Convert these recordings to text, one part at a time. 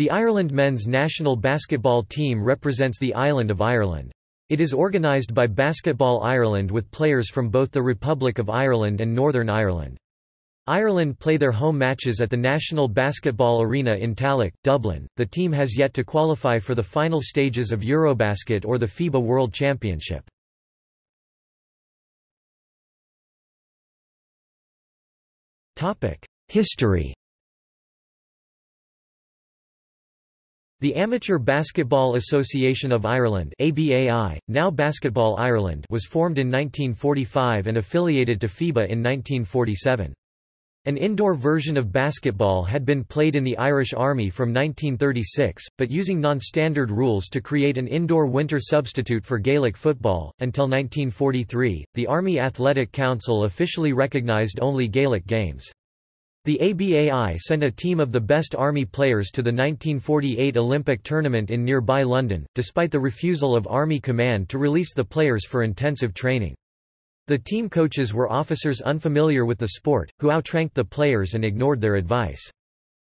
The Ireland men's national basketball team represents the island of Ireland. It is organised by Basketball Ireland with players from both the Republic of Ireland and Northern Ireland. Ireland play their home matches at the National Basketball Arena in Tallaght, Dublin. The team has yet to qualify for the final stages of Eurobasket or the FIBA World Championship. Topic: History. The Amateur Basketball Association of Ireland ABAI, now Basketball Ireland was formed in 1945 and affiliated to FIBA in 1947. An indoor version of basketball had been played in the Irish Army from 1936, but using non-standard rules to create an indoor winter substitute for Gaelic football. Until 1943, the Army Athletic Council officially recognised only Gaelic games. The ABAI sent a team of the best Army players to the 1948 Olympic tournament in nearby London, despite the refusal of Army Command to release the players for intensive training. The team coaches were officers unfamiliar with the sport, who outranked the players and ignored their advice.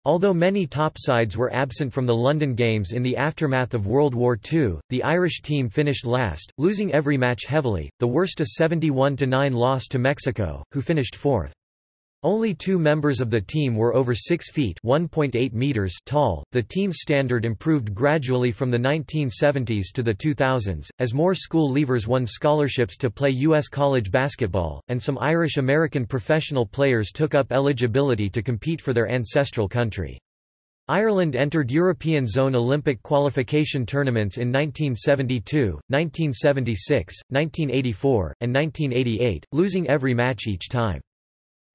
Although many top sides were absent from the London Games in the aftermath of World War II, the Irish team finished last, losing every match heavily, the worst a 71-9 loss to Mexico, who finished fourth. Only two members of the team were over 6 feet (1.8 meters) tall. The team's standard improved gradually from the 1970s to the 2000s, as more school leavers won scholarships to play U.S. college basketball, and some Irish-American professional players took up eligibility to compete for their ancestral country. Ireland entered European Zone Olympic qualification tournaments in 1972, 1976, 1984, and 1988, losing every match each time.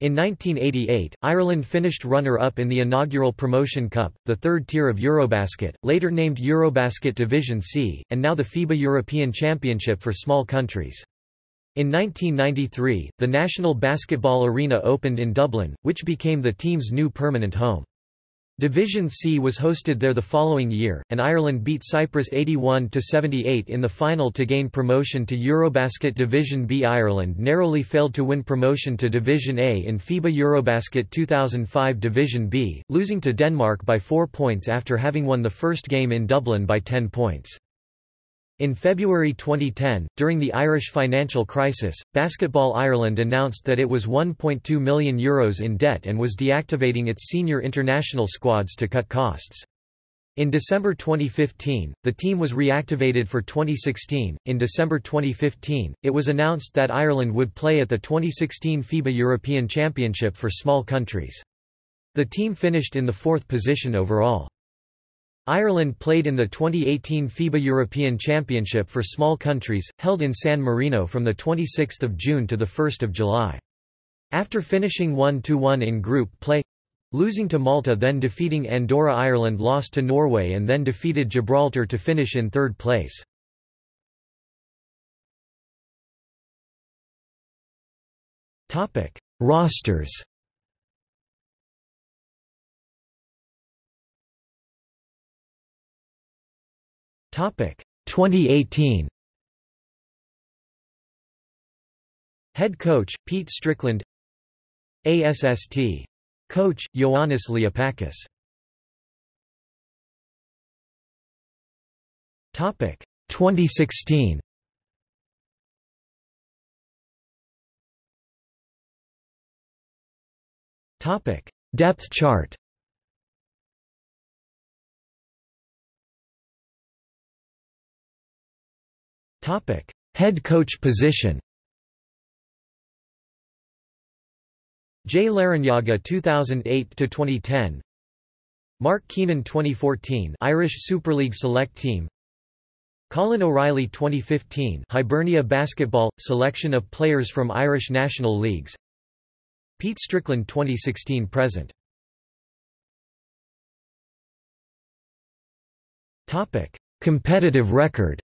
In 1988, Ireland finished runner-up in the inaugural Promotion Cup, the third tier of Eurobasket, later named Eurobasket Division C, and now the FIBA European Championship for small countries. In 1993, the National Basketball Arena opened in Dublin, which became the team's new permanent home. Division C was hosted there the following year, and Ireland beat Cyprus 81–78 in the final to gain promotion to Eurobasket Division B. Ireland narrowly failed to win promotion to Division A in FIBA Eurobasket 2005 Division B, losing to Denmark by four points after having won the first game in Dublin by 10 points. In February 2010, during the Irish financial crisis, Basketball Ireland announced that it was €1.2 million Euros in debt and was deactivating its senior international squads to cut costs. In December 2015, the team was reactivated for 2016. In December 2015, it was announced that Ireland would play at the 2016 FIBA European Championship for small countries. The team finished in the fourth position overall. Ireland played in the 2018 FIBA European Championship for small countries, held in San Marino from 26 June to 1 July. After finishing 1–1 in group play, losing to Malta then defeating Andorra Ireland lost to Norway and then defeated Gibraltar to finish in third place. Rosters 2018. Head coach Pete Strickland. ASST. Coach Ioannis Liapakis. Topic 2016. Topic Depth chart Topic: Head coach position. Jay Larrañaga 2008 to 2010. Mark Keenan 2014 Irish Super League Select Team. Colin O'Reilly 2015 Hibernia Basketball selection of players from Irish National Leagues. Pete Strickland 2016 present. Topic: Competitive record.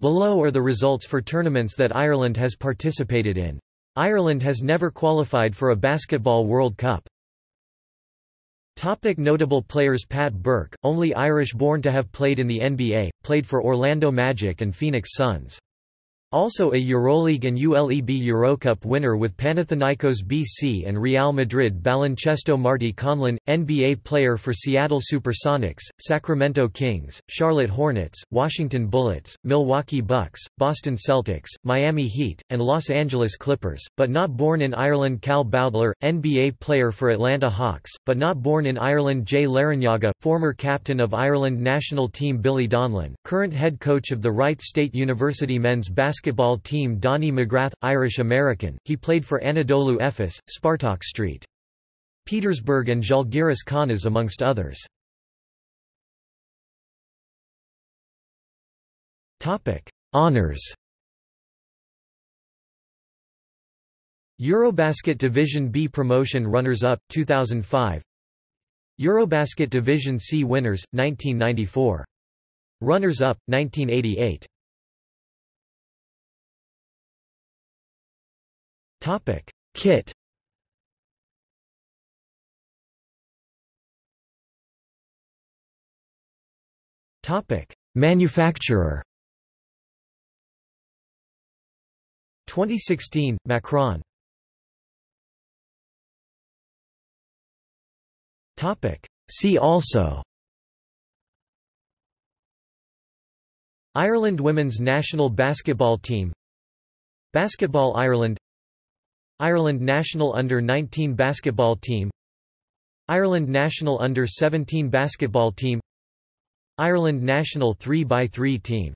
Below are the results for tournaments that Ireland has participated in. Ireland has never qualified for a Basketball World Cup. Topic notable players Pat Burke, only Irish born to have played in the NBA, played for Orlando Magic and Phoenix Suns. Also a Euroleague and ULEB Eurocup winner with Panathinaikos BC and Real Madrid Baloncesto Marty Conlon, NBA player for Seattle Supersonics, Sacramento Kings, Charlotte Hornets, Washington Bullets, Milwaukee Bucks, Boston Celtics, Miami Heat, and Los Angeles Clippers, but not born in Ireland Cal Bowdler, NBA player for Atlanta Hawks, but not born in Ireland Jay Larrañaga, former captain of Ireland national team Billy Donlon, current head coach of the Wright State University men's basketball basketball team Donnie McGrath, Irish-American, he played for Anadolu Efes, Spartak St. Petersburg and Žalgiris Kaunas amongst others. Honours Eurobasket Division B promotion runners-up, 2005 Eurobasket Division C winners, 1994. Runners-up, 1988 Topic: Kit. Topic: Manufacturer. 2016 Macron. Topic: See also. Ireland women's national basketball team Basketball Ireland Ireland national under-19 basketball team Ireland national under-17 basketball team Ireland national 3x3 team